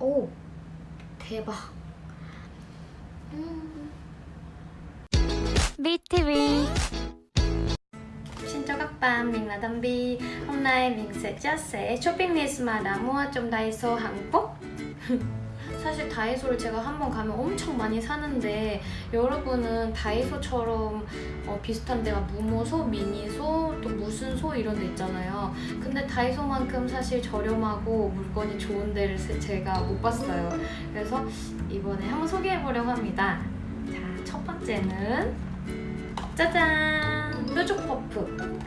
오 대박 음. BTV Xin chào các bạn, mình là Tâm Bi Hôm nay mình sẽ chia sẻ 쇼핑 list mà đã mua trong 다이소 한국 사실 다이소를 제가 한 번 가면 엄청 많이 사는데 여러분은 다이소처럼 어, 비슷한 데가 무모소, 미니소, 또 무슨 소 이런 데 있잖아요. 근데 다이소만큼 사실 저렴하고 물건이 좋은 데를 세- 제가 못 봤어요. 그래서 이번에 한번 소개해보려고 합니다. 자, 첫 번째는 짜잔! 뾰족 퍼프.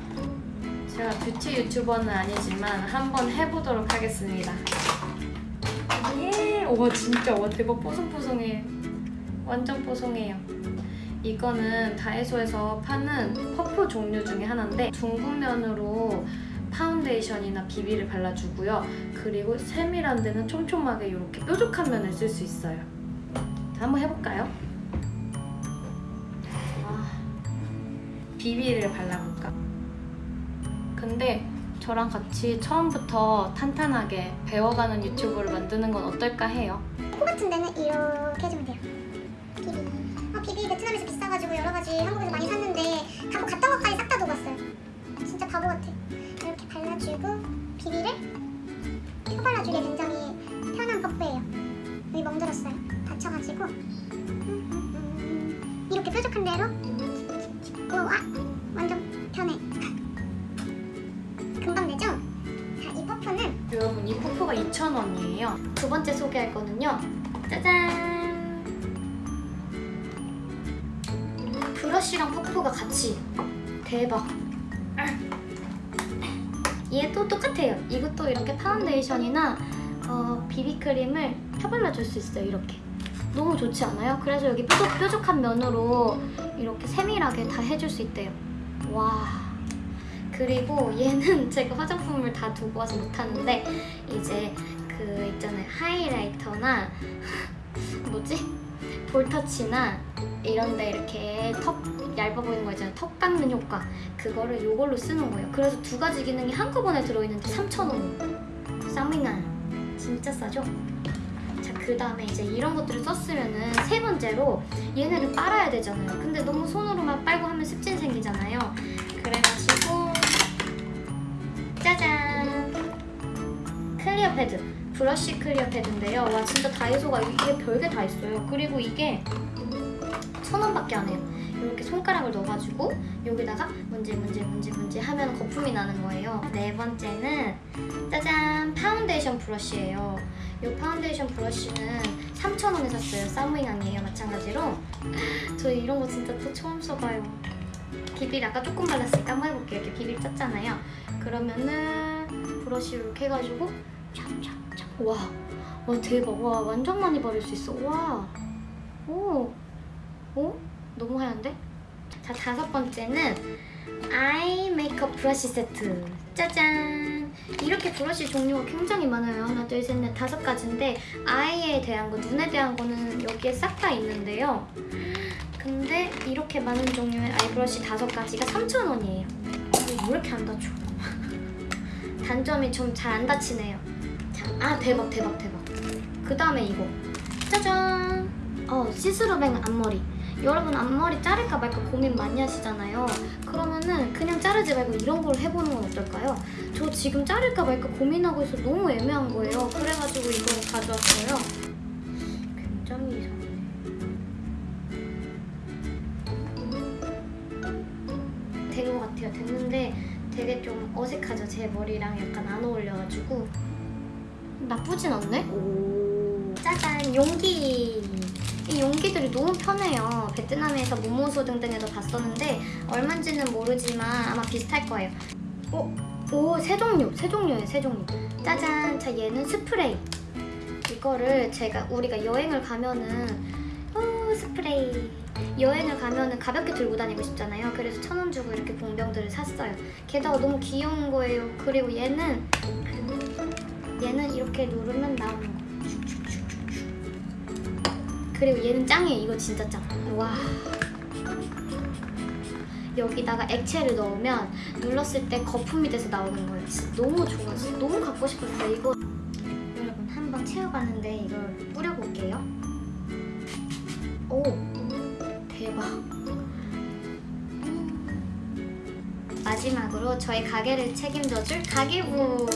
제가 뷰티 유튜버는 아니지만 한번 해보도록 하겠습니다 예! 와 진짜 와 대박 뽀송뽀송해 완전 뽀송해요 이거는 다이소에서 파는 퍼프 종류 중에 하나인데 둥근 면으로 파운데이션이나 비비를 발라주고요 그리고 세밀한 데는 촘촘하게 이렇게 뾰족한 면을 쓸 수 있어요 자, 한번 해볼까요? 아, 비비를 발라볼까? 근데 저랑 같이 처음부터 탄탄하게 배워가는 유튜브를 만드는 건 어떨까 해요. 코 같은 데는 이렇게 해주면 돼요. 비비. 아, 비비 베트남에서 비싸가지고 여러 가지 한국에서 많이 샀는데 갖고 갔던 것까지 싹 다 녹았어요. 진짜 바보 같아. 이렇게 발라주고 비비를 펴 발라주기에 굉장히 편한 퍼프예요. 여기 멍들었어요. 다쳐가지고 음, 음, 음. 이렇게 뾰족한 대로 오, 아, 언니예요 두 번째 소개할 거는요. 짜잔! 브러쉬랑 퍼프가 같이 대박! 얘도 똑같아요. 이것도 이렇게 파운데이션이나 어, 비비크림을 펴발라줄 수 있어요, 이렇게. 너무 좋지 않아요? 그래서 여기 뾰족, 뾰족한 면으로 이렇게 세밀하게 다 해줄 수 있대요. 와... 그리고 얘는 제가 화장품을 다 두고 와서 못하는데 이제 그 있잖아요 하이라이터나 뭐지? 볼터치나 이런데 이렇게 턱 얇아 보이는 거 있잖아요 턱 깎는 효과 그거를 이걸로 쓰는 거예요 그래서 두 가지 기능이 한꺼번에 들어있는데 3,000원 쌍밍아 진짜 싸죠? 자, 그 다음에 이제 이런 것들을 썼으면은 세 번째로 얘네를 빨아야 되잖아요. 근데 너무 손으로만 빨고 하면 습진 생기잖아요. 그래가지고 짜잔! Clear pad. 브러쉬 clear pad인데요. 와, 진짜 다이소가 이게 별게 다 있어요. 그리고 이게 천 원밖에 안 해요. 이렇게 손가락을 넣어가지고 여기다가 문지 문지 문지 문지 하면 거품이 나는 거예요. 네 번째는 짜잔! 파운데이션 브러쉬예요. 이 파운데이션 브러쉬는 3,000원에 샀어요. Sáu mươi ngàn이에요. 마찬가지로. 저 이런 거 진짜 또 처음 써봐요. 비비를 아까 조금 발랐으니까 한번 해볼게요. 이렇게 비비를 짰잖아요. 그러면은 브러쉬 이렇게 해가지고 찹찹찹. 와, 와 대박. 와 완전 많이 바를 수 있어. 와, 오, 오, 너무 하얀데? 자 다섯 번째는 eye 메이크업 브러쉬 세트. 짜잔. 이렇게 브러쉬 종류가 굉장히 많아요. 하나, 둘, 셋, 넷, 다섯 가지인데 eye에 대한 거, 눈에 대한 거는 여기에 싹 다 있는데요. 근데 이렇게 많은 종류의 eye 브러쉬 다섯 가지가 3,000원이에요. 왜 이렇게 안 닫혀? 단점이 좀 잘 안 닫히네요. 자, 아 대박 대박 대박. 그 다음에 이거. 짜잔. 어 see-through bang 앞머리. 여러분 앞머리 자를까 말까 고민 많이 하시잖아요. 그러면은 그냥 자르지 말고 이런 걸 해보는 건 어떨까요? 저 지금 자를까 말까 고민하고 있어 너무 애매한 거예요. 그래가지고 이걸 가져왔어요. 굉장히 이상해. 된 것 같아요. 됐는데 되게 좀 어색하죠. 제 머리랑 약간 안 어울려가지고 나쁘진 않네? 오 짜잔 용기 이 용기들이 너무 편해요. 베트남에서 모모소 등등에서 봤었는데 얼마인지는 모르지만 아마 비슷할 거예요. 오, 오, 세 종류, 세 종류예요, 세 종류. 짜잔, 자 얘는 스프레이. 이거를 제가 우리가 여행을 가면은 오, 스프레이. 여행을 가면은 가볍게 들고 다니고 싶잖아요. 그래서 천 원 주고 이렇게 봉병들을 샀어요. 게다가 너무 귀여운 거예요. 그리고 얘는 얘는 이렇게 누르면 나오는 거. 그리고 얘는 짱이에요. 이거 진짜 짱. 와. 여기다가 액체를 넣으면 눌렀을 때 거품이 돼서 나오는 거예요. 진짜 너무 좋아. 진짜 너무 갖고 싶었어요. 이거 여러분 한번 스며가는데 이걸 뿌려볼게요. 오, 대박. 마지막으로 저희 가게를 책임져줄 가계부.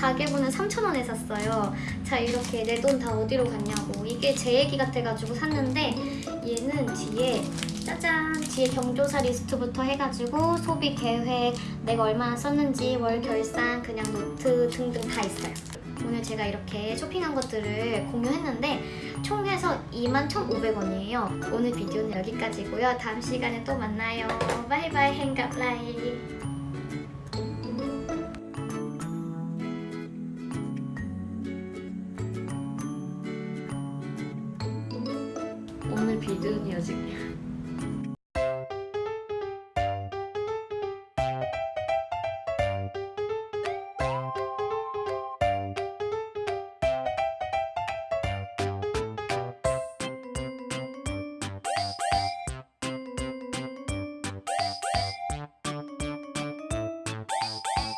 가계부는 3,000원에 샀어요. 자, 이렇게 내 돈 다 어디로 갔냐고. 이게 제 얘기 같아가지고 샀는데 얘는 뒤에 짜잔 뒤에 경조사 리스트부터 해가지고 소비 계획 내가 얼마나 썼는지 월 결산 그냥 노트 등등 다 있어요. 오늘 제가 이렇게 쇼핑한 것들을 공유했는데 총 해서 21,500원이에요. 오늘 비디오는 여기까지고요. 다음 시간에 또 만나요. 바이바이 hẹn gặp lại. 비디오는 여기